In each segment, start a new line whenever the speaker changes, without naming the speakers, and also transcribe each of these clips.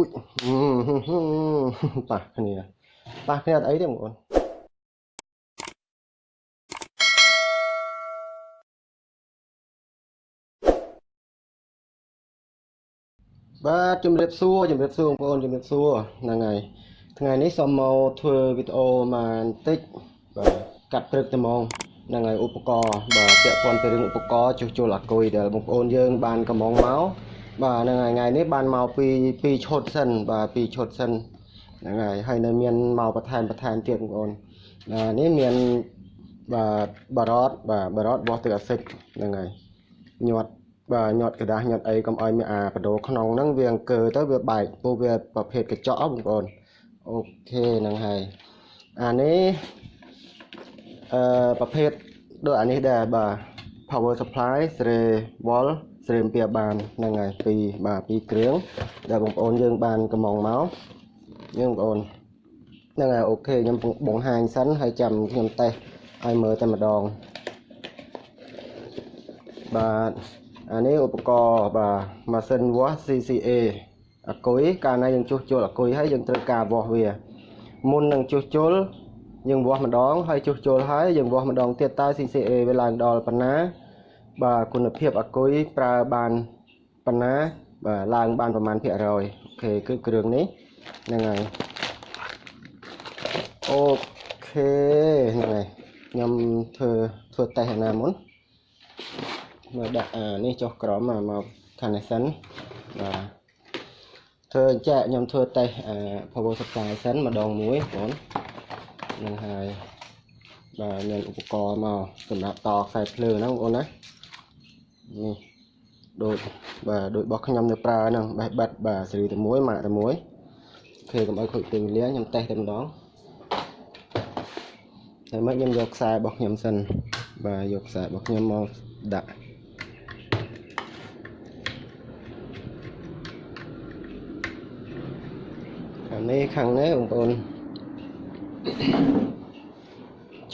ពុយប៉ះគ្នាប៉ះគ្នាអត់អីទេបងប្អូនបាទជំរាបសួរជំរាបសួរបងប្អូនជំរាបសួរហ្នឹងហើយថ្ងៃនេះសូមមកធ្វើវីដេអូមកបន្តិចបាទកាត់ព្រឹកតែហ្មងហ្នឹងហើយឧបករណ៍បាទពាក់ព័ន្ធទៅរឿងឧបករណ៍ជួសជុលអាគុយដែលបងប្អូនយើងបានកំងមក បាទហ្នឹងហើយថ្ងៃនេះបានមកពីពីឈុតសិនបាទពីឈុតសិនហ្នឹងហើយហើយនៅមានមកបន្ថែមបន្ថែមទៀតបងប្អូនបាទនេះមានបាទបារតបាទបារតបោះទឹកអាស៊ីតហ្នឹងហើយញាត់បាទញាត់กระดาษញាត់អីកុំឲ្យមានអាបដូរក្នុងហ្នឹងវាអង្គើទៅវាបែកពោះវាប្រភេទកញ្ចក់បងប្អូនអូខេហ្នឹងហើយអានេះអឺប្រភេទដូចអានេះដែរបាទ power supply សេរី wall សេរីអំពីបានហ្នឹងហើយពីបាទពីគ្រឿងដែលបងប្អូនយើងបានកំងមកយើងបងប្អូនហ្នឹងហើយអូខេខ្ញុំបង្ហាញសិនហើយចាំខ្ញុំតេស្តឲ្យមើលតែម្ដងបាទអានេះឧបករណ៍បាទម៉ាស៊ីនវាស់ CCA អាគុយកាលណាយើងជួសជុលអាគុយហើយយើងត្រូវការវាស់វាមុននឹងជួសជុលយើងវាស់ម្ដងហើយជួសជុលហើយយើងវាស់ម្ដងទៀតតើ CCA វាឡើងដល់ប៉ុណ្ណា បាទគុណភាពអាគុយប្រើបានប៉ុណ្ណាបាទឡើងបានប្រមាណភាគរយអូខេគឺគ្រឿងនេះហ្នឹងហើយអូខេហ្នឹងហើយខ្ញុំធ្វើធ្វើតេស្តណាមុនមកដាក់អានេះចុះក្រោមមកខាងនេះសិនបាទធ្វើអញ្ចឹងខ្ញុំធ្វើតេស្តអា power supply សិនម្ដងមួយបងនឹងហើយបាទមានឧបករណ៍មកសម្រាប់តខ្សែភ្លើងហ្នឹងបងប្អូនណា នេះដូចបាទដូចរបស់ខ្ញុំនៅប្រើហ្នឹងបេះបិទបាទសេរីតែមួយម៉ាកតែមួយអូខេកុំឲ្យខូចពេលវេលាខ្ញុំតេស្តតែម្ដងតែមិនខ្ញុំយកខ្សែរបស់ខ្ញុំសិនបាទយកខ្សែរបស់ខ្ញុំមកដាក់ខាងនេះខាងនេះបងប្អូន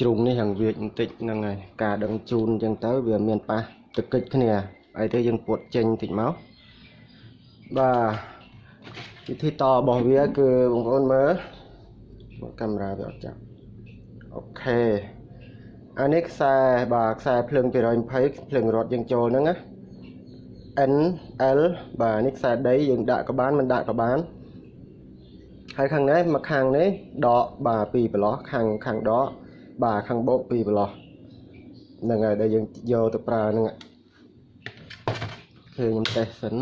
ជ្រុងនេះហាងវាចបន្តិចហ្នឹងហើយការដឹងជូនអញ្ចឹងទៅវាមានប៉ះ ទឹកកិច្ចគ្នាហើយទៅយើងពួតចេញបន្តិចមកបាទវិធីតរបស់វាគឺបងប្អូនមើលមកកាមេរ៉ាវាអត់ចាប់អូខេអានេះខ្សែបាទខ្សែភ្លើង220ភ្លើងរត់យើងចូលហ្នឹងណា N L បាទនេះខ្សែដីយើងដាក់ក៏បានមិនដាក់ក៏បានហើយខាងនេះមកខាងនេះដកបាទពីប្រឡោះខាងខាងដកបាទខាងបោកពីប្រឡោះ ហ្នឹងហើយដែលយើងយកទៅប្រើហ្នឹងឃើញខ្ញុំតេស្តសិន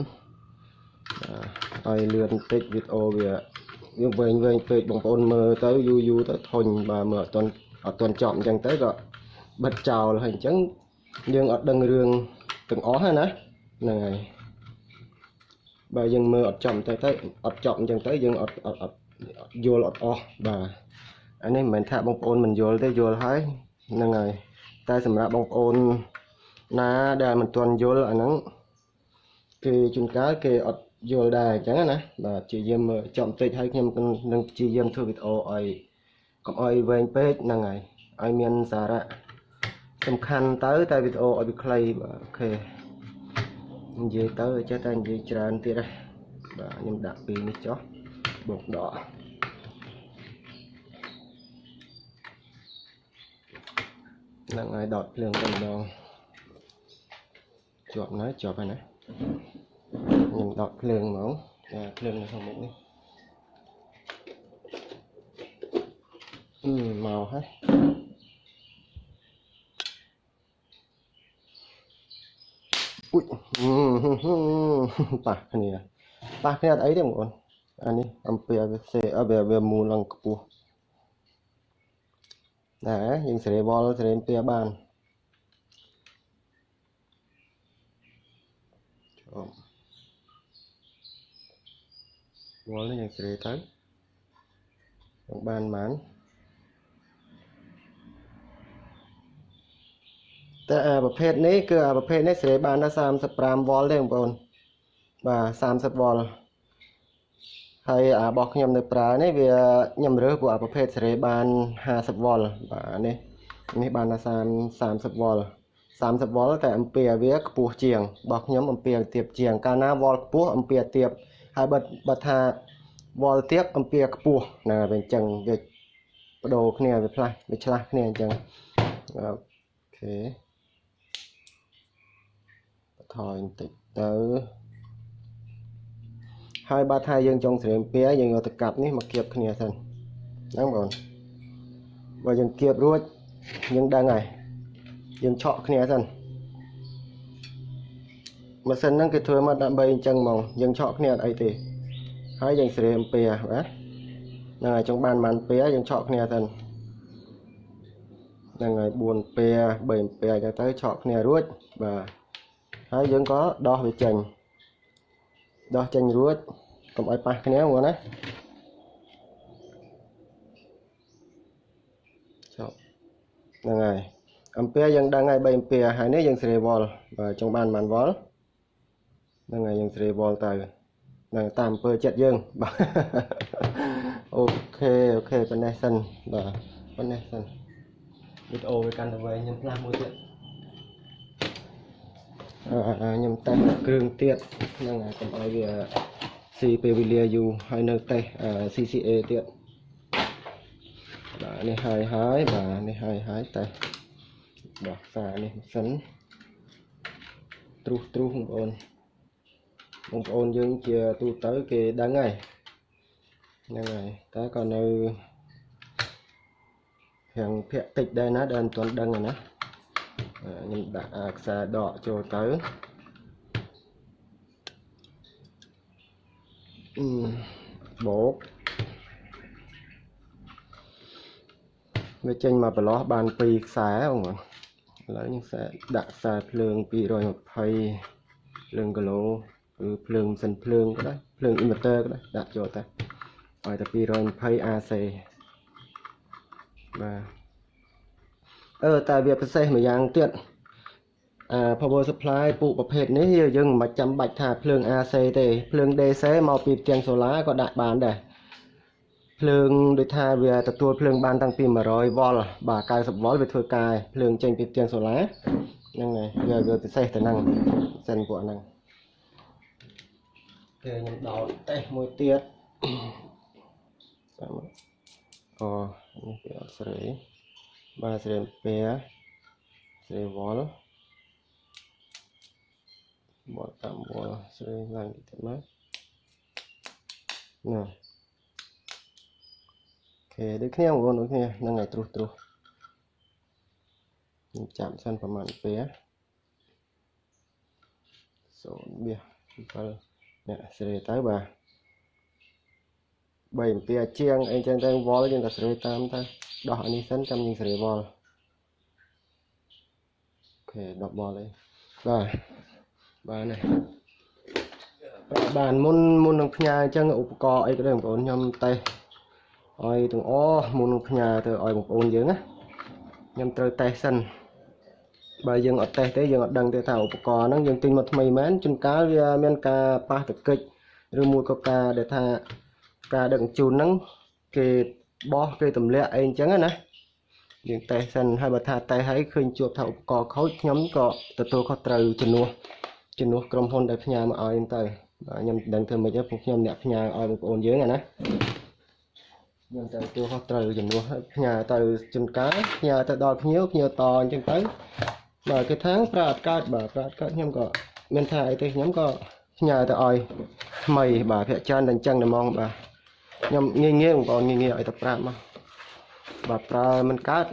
បាទឲ្យលឿនបន្តិចវីដេអូវាវាវែងវែងពេកបងប្អូនមើលទៅយូរយូរទៅធុញបាទមើលអត់ទាន់អត់ទាន់ចប់អញ្ចឹងទៅក៏បិទចោលហើយអញ្ចឹងយើងអត់ដឹងរឿងទាំងអស់ហ្នឹងណាហ្នឹងហើយបើយើងមើលអត់ចំទៅទៅអត់ចប់អញ្ចឹងទៅយើងអត់អត់អត់យល់អត់អស់បាទអានេះមិនមែនថាបងប្អូនមិនយល់ទេយល់ហើយហ្នឹងហើយ តែសម្រាប់បងប្អូនណាដែលមិនទាន់យល់អាហ្នឹងគេជួនកាលគេអត់យល់ដែរអញ្ចឹងណាបាទជាយាមមើលចំតិចហើយខ្ញុំនឹងព្យាយាមធ្វើវីដេអូឲ្យកុំឲ្យវែងពេកហ្នឹងហើយឲ្យមានសារៈសំខាន់ទៅតែវីដេអូឲ្យវាខ្លីបាទអូខេនិយាយទៅចេះតែនិយាយច្រើនទៀតហ៎បាទខ្ញុំដាក់ពីនេះចុះបូកដក នឹងហើយដកភ្លើងតែម្ដងជាប់ណាជាប់ហើយណាខ្ញុំដកភ្លើងហ្មងចាភ្លើងនៅខាងមុខនេះអឺមកហើយអ៊ុយប៉ះគ្នាប៉ះគ្នាអត់អីទេបងប្អូនអានេះអំពីវាសេវាវាមូលឡើងខ្ពស់ ណាយើងសេរីវល់សេរីអំពីបានវល់នេះយើងសេរីទៅយើងបានបានតែអាប្រភេទនេះគឺអាប្រភេទនេះសេរីបានដល់35វ៉ុលទេបងប្អូនបាទ30វ៉ុល ហើយអារបស់ខ្ញុំនៅប្រើនេះវាខ្ញុំរើសពួកអាប្រភេទសេរីបាន50វ៉ុលបាទនេះនេះបានដល់30វ៉ុល30វ៉ុលតែអំពែវាខ្ពស់ជាងរបស់ខ្ញុំអំពែទាបជាង កាលណាវ៉ុលខ្ពស់អំពែទាបហើយបើបើថាវល់ទៀតអំពីខ្ពស់ណាវាអញ្ចឹងវាបដូរគ្នាវាផ្លាស់វាឆ្លាស់គ្នាអញ្ចឹងអូខេបន្ថយបន្តិចទៅ ហើយបើថាយើងចង់ស្រែមពែយើងយកទៅកាប់នេះមកគៀបគ្នាសិនហ្នឹងបងបើយើងគៀបរួចយើងដឹងហើយយើងឆក់គ្នាសិនម៉ាស៊ីនហ្នឹងគេធ្វើមកដើម្បីអញ្ចឹងហ្មងយើងឆក់គ្នាអត់អីទេហើយយើងស្រែមពែបាទហ្នឹងហើយចង់បានបានពែយើងឆក់គ្នាសិនហ្នឹងហើយ4ពែ3ពែអញ្ចឹងទៅឆក់គ្នារួចបាទហើយយើងក៏ដោះវាចេញ ដោះចេញរួចកុំឲ្យប៉ះគ្នាហ្មងណាចប់ហ្នឹងហើយអំពែយើងដឹងហើយ3អំពែហើយនេះយើងស៊េរីវ៉ុលបើចង់បានបានវ៉ុលហ្នឹងហើយយើងស៊េរីវ៉ុលទៅហ្នឹងតាមអំពើចិត្តយើងបាទ OK OK ប៉ុណ្ណេះសិនបាទប៉ុណ្ណេះសិនវីដេអូវាកាន់តែវែងខ្ញុំផ្លាស់មួយទៀត ខ្ញុំតេស្តគ្រឿងទៀតហ្នឹងហើយកុំឲ្យវាស៊ីពេលវេលាយូរហើយនៅតេស្ត CCA ទៀតបាទនេះហើយហើយបាទនេះហើយហើយតេស្តដោះសារនេះសិនទ្រុសទ្រុសបងប្អូនបងប្អូនយើងជាទូទៅគេដឹងហើយហ្នឹងហើយតែក៏នៅរៀងភាក់តិចដែរណាដែលមិនទាន់ដឹងណា ខ្ញុំដាក់ខ្សែដកចូលទៅបូកវាចេញមកប្រឡោះបាន2ខ្សែបងឥឡូវខ្ញុំខ្សែដាក់ខ្សែភ្លើង220ភ្លើងគីឡូគឺភ្លើងមិនសិនភ្លើងក៏ដែរភ្លើង inverter ក៏ដែរដាក់ចូលទៅឲ្យតែ220 AC បាទ អឺតែវាពិសេសមួយយ៉ាងទៀតអា power supply ពូប្រភេទនេះយើងមិនចាំបាច់ថាភ្លើង AC ទេភ្លើង DC មកពីផ្ទាំង solar ក៏ដាក់បានដែរភ្លើងដូចថាវាទទួលភ្លើងបានតាំងពី100វ៉ុលបាទ90វ៉ុលវាធ្វើការភ្លើងចេញពីផ្ទាំង solar ហ្នឹងហើយវាវាពិសេសទៅហ្នឹងសិនពួកហ្នឹងគេខ្ញុំដោតតេស្តមួយទៀតតាមអូនេះគេអត់ស្រី បាទស្រីពែស្រីវ៉ុលបត់តាមវល់ស្រីឡើងតិចមកណាអូខេដូចគ្នាបងប្អូនដូចគ្នាហ្នឹងហើយត្រុសត្រុសខ្ញុំចាប់សិនប្រហែលពេល0បៀ7នេះស្រីទៅបាទ 3អំពីជាងអីចឹងទៅវល់យើងក៏ស្រីតាមទៅដោះអានេះសិនចាំយើងស្រីវល់អូខេ10វល់អីបាទបានហើយបានមុនមុននឹងផ្ញើអញ្ចឹងឧបករណ៍អីក៏ដោយបងប្អូនខ្ញុំតេស្តឲ្យទាំងអស់មុននឹងផ្ញើទៅឲ្យបងប្អូនយើងណាខ្ញុំត្រូវតេស្តសិនបើយើងអត់តេស្តទេយើងអត់ដឹងទេថាឧបករណ៍ហ្នឹងយើងទិញមកថ្មីមែនជួនកាលវាមានការប៉ះទង្គិចឬមួយក៏ការដែលថា ការដឹកជញ្ជូនហ្នឹងគេបោះគេទម្លាក់អីអញ្ចឹងណាយើងតេស្តសិនហើយបើថាតេស្តហើយឃើញជួបថាឧបករណ៍ខូចខ្ញុំក៏ទទួលខុសត្រូវជំនួសជំនួសក្រុមហ៊ុនដែលផ្ញើមកឲ្យទៅបាទខ្ញុំដឹងធ្វើម៉េចទេពួកខ្ញុំអ្នកផ្ញើឲ្យបងប្អូនយើងណាខ្ញុំទៅទទួលខុសត្រូវជំនួសផ្ញើទៅជូនកាលផ្ញើទៅដល់ភ្ញៀវភ្ញៀវតអញ្ចឹងទៅបាទគេថាប្រើអត់កើតបាទប្រើអត់កើតខ្ញុំក៏មានថាអីទេខ្ញុំក៏ផ្ញើទៅឲ្យថ្មីបាទភាគច្រើនតែអញ្ចឹងតែហ្មងបាទ ខ្ញុំងាយងាយបងប្អូនងាយងាយឲ្យទៅប្រាប់មកបាទប្រើមិនកើត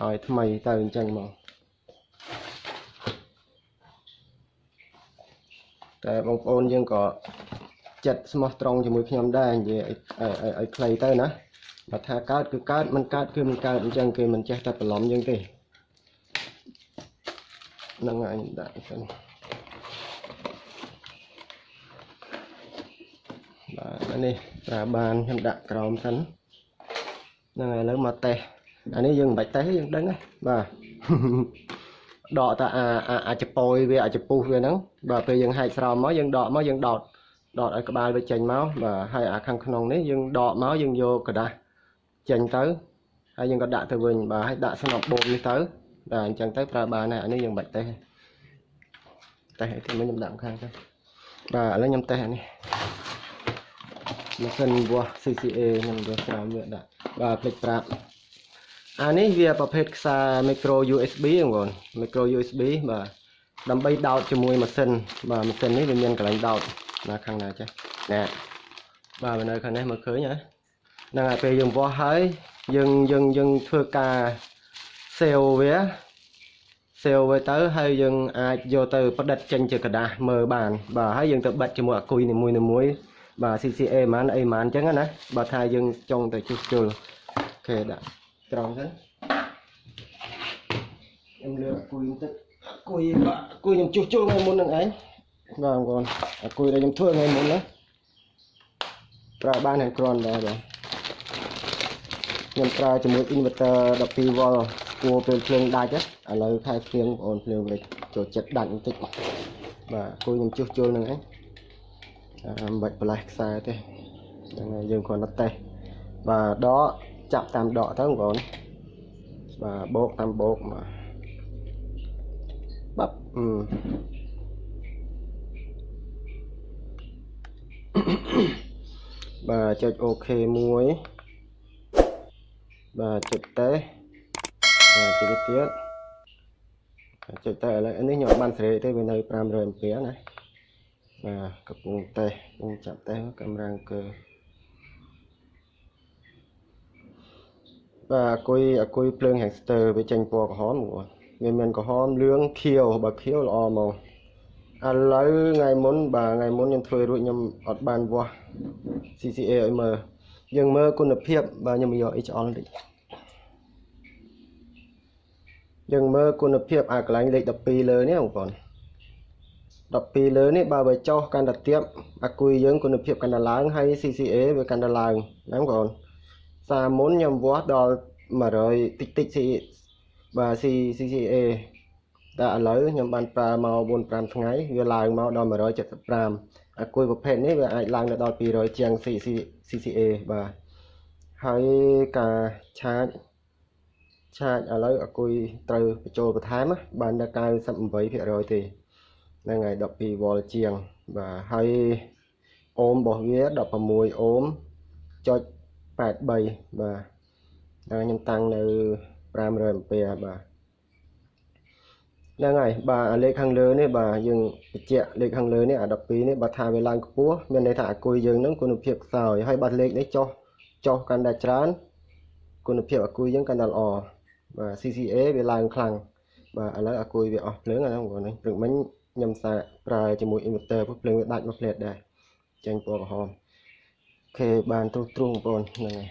ឲ្យថ្មីទៅអញ្ចឹងមកតែបងប្អូនយើងក៏ចិត្តស្មោះត្រង់ជាមួយខ្ញុំដែរនិយាយឲ្យឲ្យខ្លីទៅណាបើថាកើតគឺកើតមិនកើតគឺមិនកើតអញ្ចឹងគេមិនចេះតែបន្លំយើងទេហ្នឹងហើយដាក់សិនបាទ នេះប្រើបានខ្ញុំដាក់ក្រោមសិនហ្នឹងហើយឥឡូវមកតេស្តអានេះយើងមិនបាច់តេស្តយើងដឹងហ៎បាទដកតអាអាចប៉យវាអាចពុះវាហ្នឹងបាទពេលយើងហែកស្រោមមកយើងដកមកយើងដោតដកឲ្យក្បាលវាចេញមកបាទហើយអាខាងក្នុងនេះយើងដកមកយើងយកក្រដាសចេញទៅហើយយើងក៏ដាក់ទៅវិញបាទហើយដាក់ស្នប់បូមនេះទៅបាទអញ្ចឹងទៅប្រើបានហើយអានេះយើងបាច់តេស្តតេស្តឲ្យខ្ញុំដាក់ខាងទៅបាទឥឡូវខ្ញុំតេស្តអានេះ ម៉ាស៊ីនវាស់ CCA ខ្ញុំវាច្រើនវាដាក់បាទភ្លេចប្រាប់អានេះវាប្រភេទខ្សែ micro USB បងប្អូន micro USB បាទដើម្បីដោតជាមួយម៉ាស៊ីនបាទម៉ាស៊ីននេះវាមានកន្លែងដោតណាខាងណាចេះណែបាទនៅខាងនេះមើលឃើញហ៎ហ្នឹងហើយពេលយើងវាស់ហើយយើងយើងយើងធ្វើការ save វា save វាទៅហើយយើងអាចយកទៅផ្ដិតចេញជាกระดาษមើលបាន បាទហើយយើងទៅបិទជាមួយអាគុយនីមួយនីមួយ បាទ CCA ហ្មងអីហ្មងអញ្ចឹងណាបើថាយើងចង់ទៅជួសជុលអូខេដាក់ត្រង់ទៅខ្ញុំលើកអាគុយបន្តិចអាគុយបាទអាគុយខ្ញុំជួសជុលថ្ងៃមុននឹងឯងបាទបងប្អូនអាគុយដែលខ្ញុំធ្វើថ្ងៃមុនណាប្រើបានហើយគ្រាន់ដែរបាទខ្ញុំប្រើជាមួយ inverter 12V គួរពេលភ្លើងដាច់ឥឡូវខែភ្លៀងបងប្អូនភ្លើងវិញចូលចិត្តដាច់បន្តិចបាទគួយខ្ញុំជួសជុលនឹងឯង មិនបាច់ប្រឡេះខ្សែទេហ្នឹងហើយយើងគ្រាន់តែតេស្តបាទដកចាប់តាមដកទៅបងប្អូនបាទបោកតាមបោកបាទបាប់អឺបាទចុចអូខេមួយបាទចុចតេស្តបាទចុចទៀតចុចតេស្តឥឡូវនេះខ្ញុំអត់បានសេរីទេវានៅ500 A ណា បាទកំពុងតេស្តកំពុងចាប់តេស្តកម្រាំងគឺបាទអគុយអគុយភ្លើង hamster វាចេញពណ៌ក្រហមមកវាមានក្រហមលឿងខៀវបើខៀវល្អមកឥឡូវថ្ងៃមុនបាទថ្ងៃមុនខ្ញុំធ្វើរួចខ្ញុំអត់បានវាស់ CCA ឲ្យមើលយើងមើលគុណភាពបាទខ្ញុំយក HL តិចយើងមើលគុណភាពអាកន្លែងលេខ12លើនេះបងប្អូន 12លើនេះបើវាចុះកាន់តែទៀបអាគុយយើងគុណភាពកាន់តែឡើងហើយ CCA វាកាន់តែឡើងណាបងប្អូនសារមុនខ្ញុំវាស់ដល់100តិចតិច C បាទ CCA តែឥឡូវខ្ញុំបានប្រើមក4 5ថ្ងៃវាឡើងមកដល់175អាគុយប្រភេទនេះវាអាចឡើងដល់200ជាង CCA បាទហើយការឆាចឆាចឥឡូវអាគុយត្រូវបញ្ចូលបន្ថែមបានដល់98%ទេ ហ្នឹងហើយ12វ៉ុលជាងបាទហើយអូមរបស់វា16អូមចុច83បាទហើយខ្ញុំតាំងនៅ500អាំពែបាទហ្នឹងហើយបាទលេខខាងលើនេះបាទយើងបញ្ជាក់លេខខាងលើនេះអា12នេះបើថាវាឡើងខ្ពស់មានន័យថាអាគុយយើងនឹងគុណភាពខ្សោយហើយបើលេខនេះចុះចុះកាន់តែច្រើនគុណភាពអាគុយយើងកាន់តែល្អបាទ CCA វាឡើងខ្លាំងបាទឥឡូវអាគុយវាអស់ភ្លើងអាហ្នឹងបងប្អូនព្រឹកមិញ ខ្ញុំសាកប្រើជាមួយ inverter ភ្លើងវាដាច់មួយផ្លែតដែរចេញពណ៌ក្រហមអូខេបានទ្រុសទ្រង់បងប្អូនហ្នឹងហើយ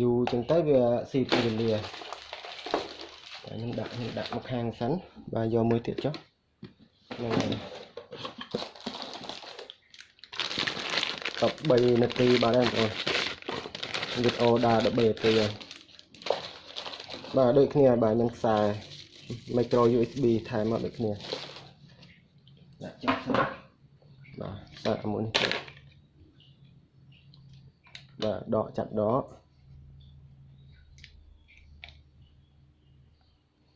យូរចឹងទៅវាស៊ីពេលវេលាតែខ្ញុំដាក់ខ្ញុំដាក់មកខាងសិនបាទយកមួយទៀតចុះហ្នឹងហើយ13នាទីបាទបងប្អូនវីដេអូដើរ13នាទីហើយបាទដូចគ្នាបាទមានខ្សែ micro USB ថែមមកដូចគ្នា ដាក់ចុះសិនបាទដាក់មួយនេះទៀតបាទដកចាប់ដក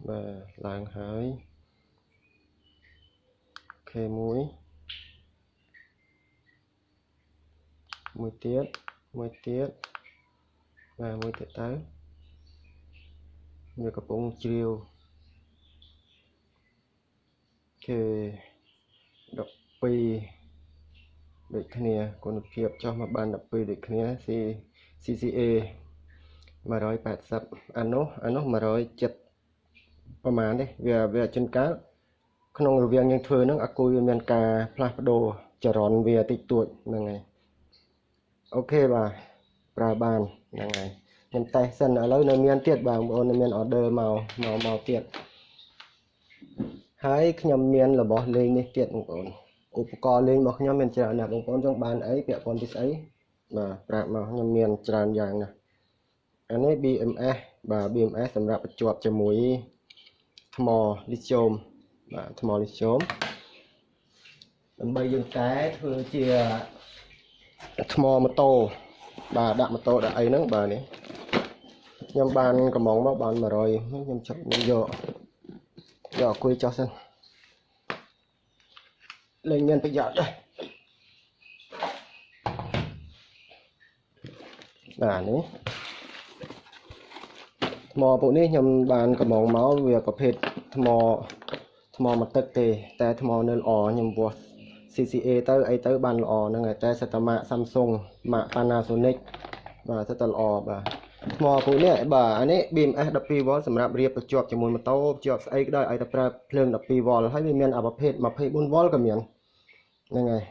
បាទឡើងហើយខេមួយមួយទៀតមួយទៀតបាទមួយទៀតទៅវាកំពុងជ្រាវគេ 12ដូចគ្នាគុណភាពចុះមកបាន12ដូចគ្នា C CCA 180អានោះអានោះ170ប្រហែលទេវាវាចិនកាលក្នុងរវាងយើងធ្វើហ្នឹងអាគុយវាមានការផ្លាស់ប្ដូរចរន្តវាតិចតួចហ្នឹងហើយអូខេបាទប្រើបានហ្នឹងហើយខ្ញុំតេស្តសិនឥឡូវនៅមានទៀតបាទបងប្អូននៅមាន order មកមកមកទៀត ហើយខ្ញុំមានរបស់លេងនេះទៀតបងប្អូនឧបករណ៍លេងរបស់ខ្ញុំមានច្រើនណាស់បងប្អូនចង់បានអីពាក់ព័ន្ធពីស្អីបាទប្រាប់មកខ្ញុំមានច្រើនយ៉ាងណាស់អានេះ BMS បាទ BMS សម្រាប់បញ្ជាប់ជាមួយថ្មលីស្យូមបាទថ្មលីស្យូមដើម្បីយើងតែធ្វើជាថ្មម៉ូតូបាទដាក់ម៉ូតូដាក់អីហ្នឹងបាទនេះខ្ញុំបានកំងមកបាន100ខ្ញុំចាប់ខ្ញុំយក យកអគុយចោះសិនលេងមានប្រយោជន៍ដែរបាទនេះថ្មពួកនេះខ្ញុំបានកំងមកវាប្រភេទថ្មថ្មមកទឹកទេ តែថ្មនៅល្អខ្ញុំវាស់ CCA ទៅអីទៅបានល្អហ្នឹងហើយតែសិតតែម៉ាក Samsung ម៉ាក Panasonic បាទសិតតែល្អបាទ ថ្មពួកនេះបាទអានេះ BMS 12V សម្រាប់រៀបបញ្ជាប់ជាមួយម៉ូតូបញ្ជាប់ស្អីក៏ដោយឲ្យតែប្រើភ្លើង 12V ហើយវាមានអាប្រភេទ 24V ក៏មានហ្នឹងហើយ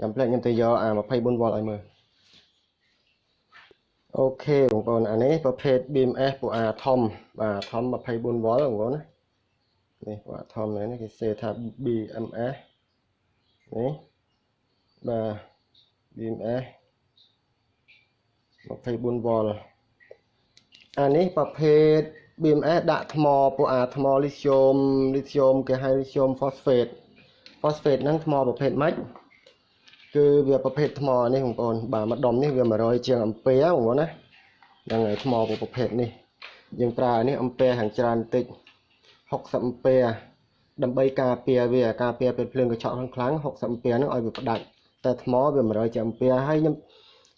ចាំផ្លែខ្ញុំទៅយកអា 24V ឲ្យមើលអូខេបងប្អូនអានេះប្រភេទ BMS ពួកអាធំបាទធំ 24V បងប្អូនណានេះពួកអាធំនេះគេសេថា BMS នេះបាទ BMS 24V អានេះប្រភេទ BMS ដាក់ថ្មពួកអាថ្មលីធ្យូមលីធ្យូមគេហៅលីធ្យូម phosphate phosphate ហ្នឹងថ្មប្រភេទម៉េចគឺវាប្រភេទថ្មនេះបងប្អូនបាទម្ដុំនេះវា100ជាងអំពែបងប្អូនណាហ្នឹងហើយថ្មប្រភេទនេះយើងប្រើនេះអំពែខាងច្រើនបន្តិច60អំពែដើម្បីការពារវាការពារពេលភ្លើងកញ្ចក់ខ្លាំង60អំពែហ្នឹងឲ្យវាផ្ដាច់តែថ្មវា100ជាងអំពែហើយខ្ញុំ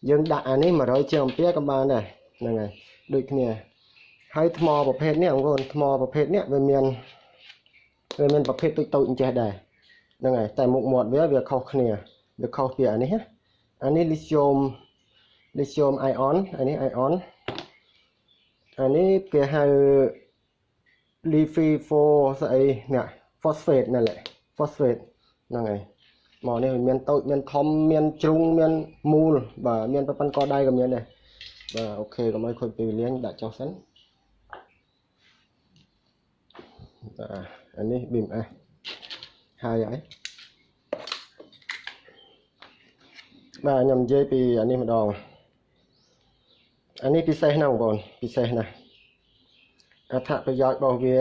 យើងដាក់អានេះ100ជាងអំពែក៏បានដែរហ្នឹងហើយដូចគ្នាហើយថ្មប្រភេទនេះបងប្អូនថ្មប្រភេទនេះវាមានវាមានប្រភេទតូចតូចអញ្ចេះដែរហ្នឹងហើយតែមុខមាត់វាវាខុសគ្នាវាខុសពីអានេះណាអានេះ lithium lithium ion អានេះ ion អានេះគេហៅ lithium ស្អីនេះ phosphate นั่นแหละ phosphate ហ្នឹងហើយ មកនេះមានតូចមានធំមានជ្រុងមានមូលបាទមានប្រព័ន្ធកដៃក៏មានដែរបាទអូខេកុំឲ្យខូចពេលវេលាដាក់ចុះសិនបាទអានេះ BMS ហើយហើយបាទខ្ញុំនិយាយពីអានេះម្ដងអានេះពិសេសណាស់បងប្អូនពិសេសណាស់អត្ថប្រយោជន៍របស់វា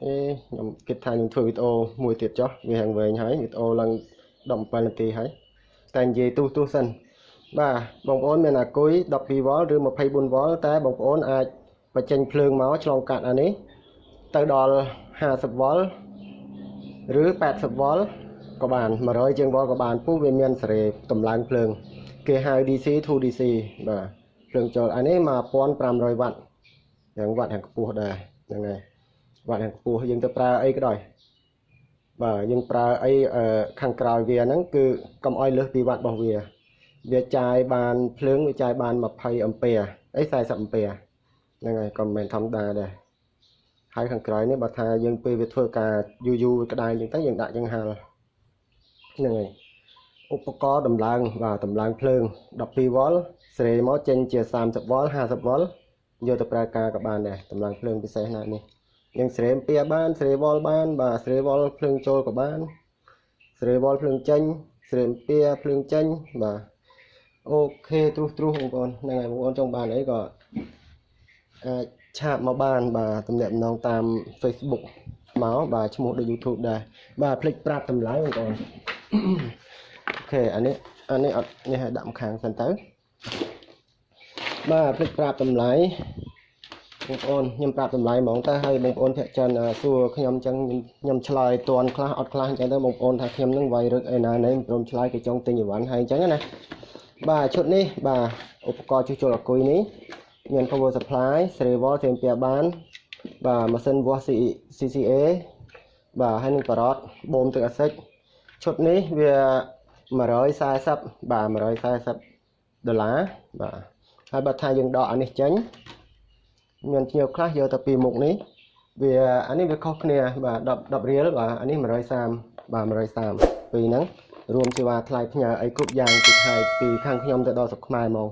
អេខ្ញុំគិតថាខ្ញុំធ្វើវីដេអូមួយទៀតចុះវាហាងវែងហើយវីដេអូឡើង17នាទីហើយតែនិយាយទូទូសិនបាទបងប្អូនមានអាគុយ 12V ឬ 24V តែបងប្អូនអាចបញ្ចេញភ្លើងមកឆ្លងកាត់អានេះទៅដល់ 50V ឬ 80V ក៏បាន100ជាង V ក៏បានពុះវាមានសេរីតម្លើងភ្លើង គេហៅ DC to DC បាទភ្លើងចូលអានេះ1500វ៉ាត់យ៉ាងវ៉ាត់យ៉ាងខ្ពស់ដែរហ្នឹងហើយ វ៉ាត់យ៉ាងខ្ពស់យើងទៅប្រើអីក៏ដោយបាទយើងប្រើអីខាងក្រោយវាហ្នឹងគឺកុំឲ្យលើសពីវ៉ាត់របស់វាវាចាយបានភ្លើងវាចាយបាន20អំពែអី40អំពែហ្នឹងហើយក៏មិនមែនធម្មតាដែរហើយខាងក្រោយនេះបើថាយើងពេលវាធ្វើការយូរយូរក្តៅអញ្ចឹងទៅយើងដាក់យ៉ាងហាលហ្នឹងហើយឧបករណ៍ដំឡើងបាទដំឡើងភ្លើង 12V សេរីមកចេញជា 30V 50V យកទៅប្រើការក៏បានដែរតម្លើងភ្លើងពិសេសណាស់នេះ យើងស្រេមពៀបានស្រេវលបាន បាទស្រេវលភ្លើងចូលក៏បានស្រេវលភ្លើងចេញស្រេមពៀភ្លើងចេញបាទអូខេទ្រុសទ្រុសបងប្អូនហ្នឹងហើយបងប្អូនចង់បានអីក៏អាចឆាតមកបានបាទតំណាក់តំណងតាម Facebook មកបាទឈ្មោះដូច YouTube ដែរបាទភ្លេចប្រាប់តម្លៃបងប្អូនអូខេអានេះអានេះអត់នេះឲ្យដាក់ម្ខាងសិនទៅបាទភ្លេចប្រាប់តម្លៃ បងប្អូនខ្ញុំប្រាប់តម្លៃហ្មងតើហើយបងប្អូនភាគច្រើនសួរខ្ញុំអញ្ចឹងខ្ញុំឆ្លើយតន់ខ្លះអត់ខ្លះអញ្ចឹងទៅបងប្អូនថាខ្ញុំនឹងវាយរឹកឯណាណែព្រមឆ្លើយគេចង់ទិញអីវ៉ាន់ហើយអញ្ចឹងណាបាទឈុតនេះបាទឧបករណ៍ជួសជុលអគុយនេះមាន power supply សេរីវ៉លធៀមពៀបាន បាទម៉ាស៊ីនវាស់ CCA បាទហើយនឹងការ៉តបូមទឹកអាស៊ីតឈុតនេះវា140បាទ140ដុល្លារបាទហើយបើថាយើងដកអានេះចេញ មានភ្ញៀវខ្លះយកទៅពីមុខនេះវាអានេះវាខុសគ្នាបាទ10 10រៀលបាទអានេះ130បាទ130ពីហ្នឹងរួមសេវាថ្លៃផ្ញើអីគ្រប់យ៉ាងពីខែពីខាងខ្ញុំទៅដល់ស្រុកខ្មែរមក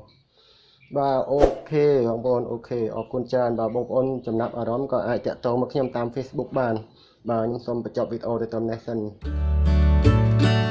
បាទអូខេបងប្អូនអូខេអរគុណច្រើនបាទបងប្អូនចំណាប់អារម្មណ៍ក៏អាចតាក់ទងមកខ្ញុំតាម Facebook បានបាទខ្ញុំសូមបញ្ចប់វីដេអូទៅត្រឹមនេះសិន thank you